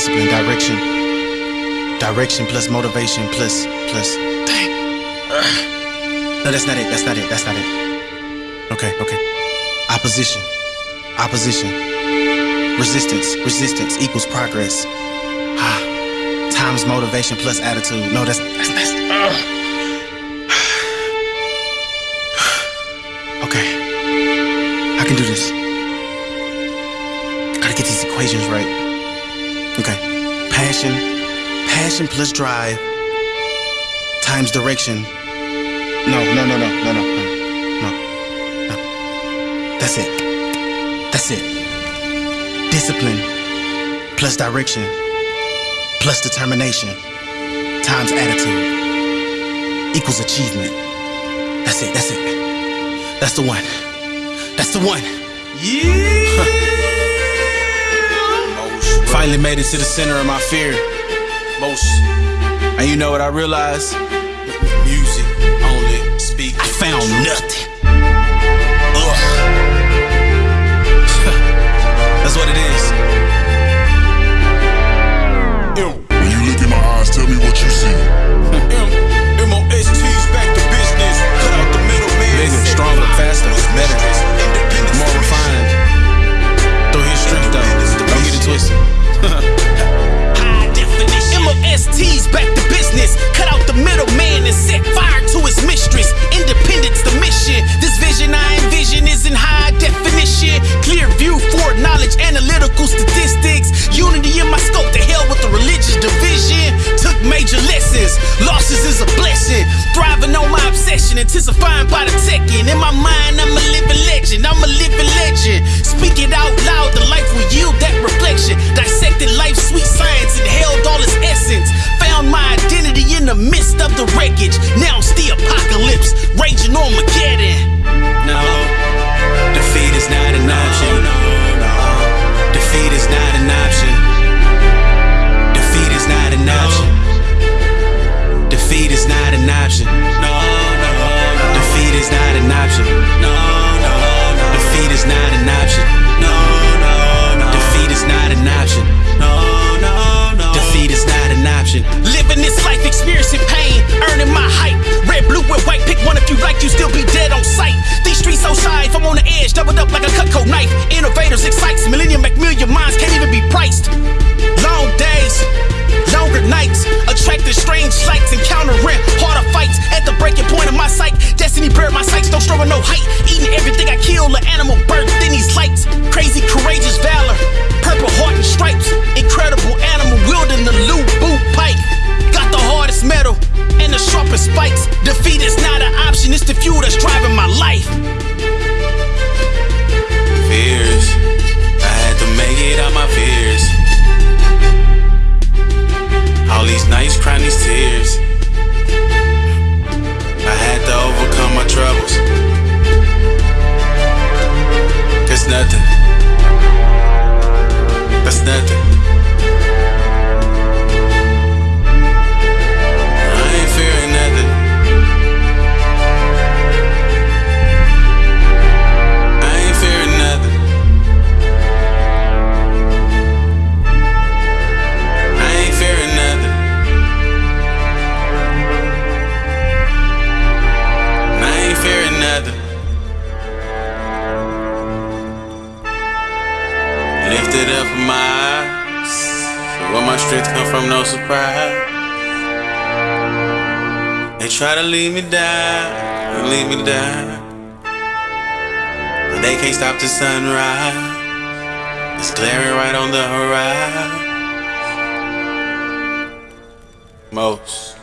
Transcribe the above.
discipline, direction. Direction plus motivation plus plus. Dang. No, that's not it. That's not it. That's not it. Okay, okay. Opposition. Opposition. Resistance. Resistance equals progress. Ah. Times motivation plus attitude. No, that's that's that's. Okay. I can do this. Gotta get these equations right. Okay. Passion. Passion plus drive times direction. No, no, no, no, no, no, no, no. That's it. That's it. Discipline plus direction plus determination times attitude equals achievement. That's it. That's it. That's the one. That's the one. Yeah. Finally made it to the center of my fear. Most. And you know what I realized? Music only speak. I found nothing. Ugh. Intensifying by the second. In my mind, I'm a living legend. I'm a living legend. Speak it out loud. The life will yield that reflection. Dissected life's sweet science and held all its essence. Found my identity in the midst of the wreckage. Now it's the apocalypse. Raging Armageddon. Destiny buried my sights, don't struggle no height. Eating everything I kill, the animal birthed in these lights. Crazy, courageous valor, purple heart and stripes. Incredible nothing. Up my eyes. So where my strength come from, no surprise. They try to lead me down, lead me down. But they can't stop the sunrise. It's glaring right on the horizon. Most.